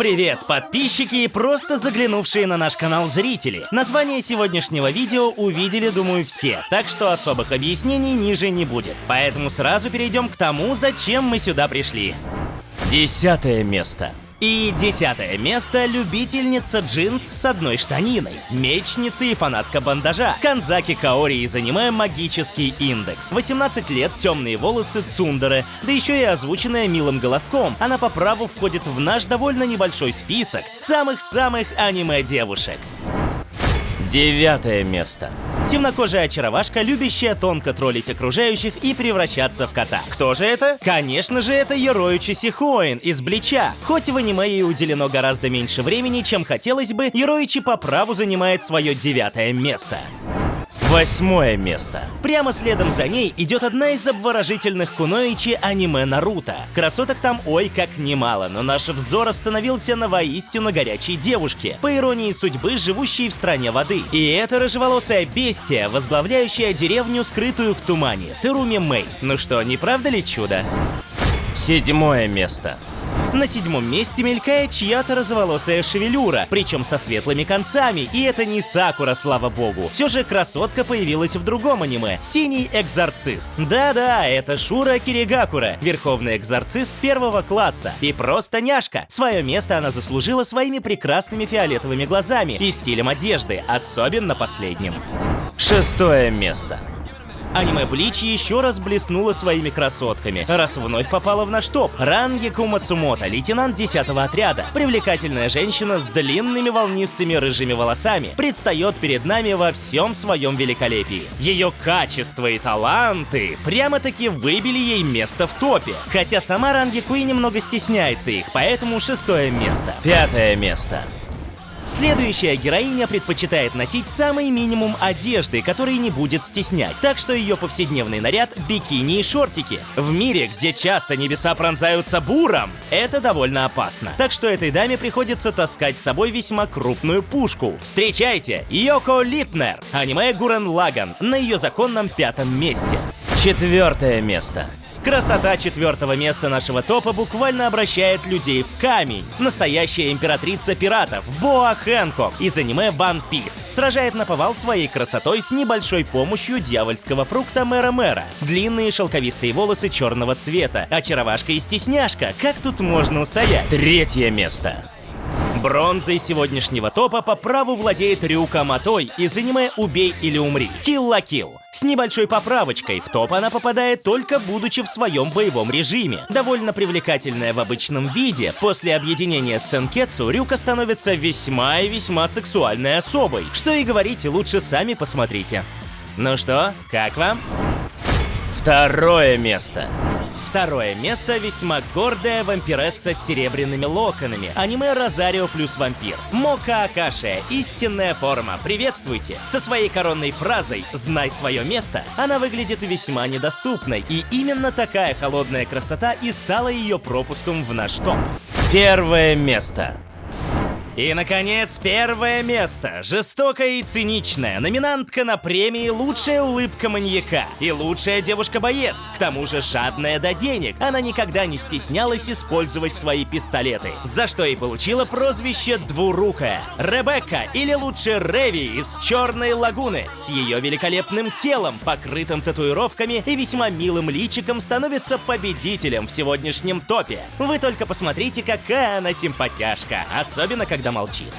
Привет, подписчики и просто заглянувшие на наш канал зрители. Название сегодняшнего видео увидели, думаю, все, так что особых объяснений ниже не будет. Поэтому сразу перейдем к тому, зачем мы сюда пришли. Десятое место. И десятое место – любительница джинс с одной штаниной, мечница и фанатка бандажа, Канзаки Каори из аниме «Магический индекс». 18 лет, темные волосы, цундеры, да еще и озвученная милым голоском. Она по праву входит в наш довольно небольшой список самых-самых аниме-девушек. Девятое место. Темнокожая очаровашка, любящая тонко троллить окружающих и превращаться в кота. Кто же это? Конечно же, это Ероичи Сихоин из Блича. Хоть в аниме ей уделено гораздо меньше времени, чем хотелось бы, Ероичи по праву занимает свое девятое место. Восьмое место. Прямо следом за ней идет одна из обворожительных куноичи аниме Наруто. Красоток там ой как немало, но наш взор остановился на воистину горячей девушке, по иронии судьбы, живущей в стране воды. И это рыжеволосая бестия, возглавляющая деревню, скрытую в тумане, Теруми Мэй. Ну что, не правда ли чудо? Седьмое место. На седьмом месте мелькает чья-то розоволосая шевелюра, причем со светлыми концами, и это не Сакура, слава богу. Все же красотка появилась в другом аниме — «Синий экзорцист». Да-да, это Шура Киригакура, верховный экзорцист первого класса. И просто няшка. Свое место она заслужила своими прекрасными фиолетовыми глазами и стилем одежды, особенно последним. Шестое место. Аниме Блич еще раз блеснула своими красотками, раз вновь попала в наш топ. Ранги Кумацумото, лейтенант 10 отряда, привлекательная женщина с длинными волнистыми рыжими волосами, предстает перед нами во всем своем великолепии. Ее качество и таланты прямо-таки выбили ей место в топе. Хотя сама Ранги Куи немного стесняется их, поэтому шестое место. Пятое место. Следующая героиня предпочитает носить самый минимум одежды, который не будет стеснять, так что ее повседневный наряд — бикини и шортики. В мире, где часто небеса пронзаются буром, это довольно опасно. Так что этой даме приходится таскать с собой весьма крупную пушку. Встречайте, Йоко Литнер, аниме Гурен Лаган, на ее законном пятом месте. Четвертое место. Красота четвертого места нашего топа буквально обращает людей в камень. Настоящая императрица пиратов Боа Хэнкок из аниме One Piece сражает на повал своей красотой с небольшой помощью дьявольского фрукта Мэра Мэра. Длинные шелковистые волосы черного цвета, очаровашка и стесняшка. Как тут можно устоять? Третье место. Бронзой сегодняшнего топа по праву владеет Рюка Матой из аниме «Убей или умри» Kill la Kill. С небольшой поправочкой, в топ она попадает только будучи в своем боевом режиме. Довольно привлекательная в обычном виде, после объединения с Сенкетсу Рюка становится весьма и весьма сексуальной особой. Что и говорить, лучше сами посмотрите. Ну что, как вам? Второе место. Второе место весьма гордая вампиресса с серебряными локонами. Аниме Розарио плюс вампир. Мока Акашия. Истинная форма. Приветствуйте. Со своей коронной фразой «Знай свое место» она выглядит весьма недоступной. И именно такая холодная красота и стала ее пропуском в наш топ. Первое место. И, наконец, первое место. Жестокая и циничная. Номинантка на премии «Лучшая улыбка маньяка» и «Лучшая девушка-боец». К тому же жадная до денег. Она никогда не стеснялась использовать свои пистолеты. За что и получила прозвище «Двурукая». Ребекка, или лучше Реви из «Черной лагуны». С ее великолепным телом, покрытым татуировками и весьма милым личиком становится победителем в сегодняшнем топе. Вы только посмотрите, какая она симпатяшка. Особенно, когда когда молчит.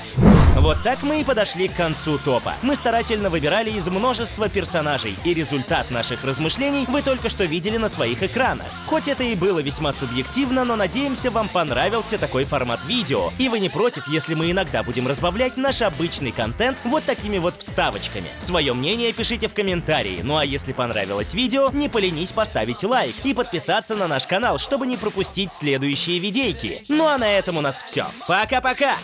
Вот так мы и подошли к концу топа. Мы старательно выбирали из множества персонажей, и результат наших размышлений вы только что видели на своих экранах. Хоть это и было весьма субъективно, но надеемся, вам понравился такой формат видео, и вы не против, если мы иногда будем разбавлять наш обычный контент вот такими вот вставочками. Свое мнение пишите в комментарии, ну а если понравилось видео, не поленись поставить лайк и подписаться на наш канал, чтобы не пропустить следующие видейки. Ну а на этом у нас все. Пока-пока!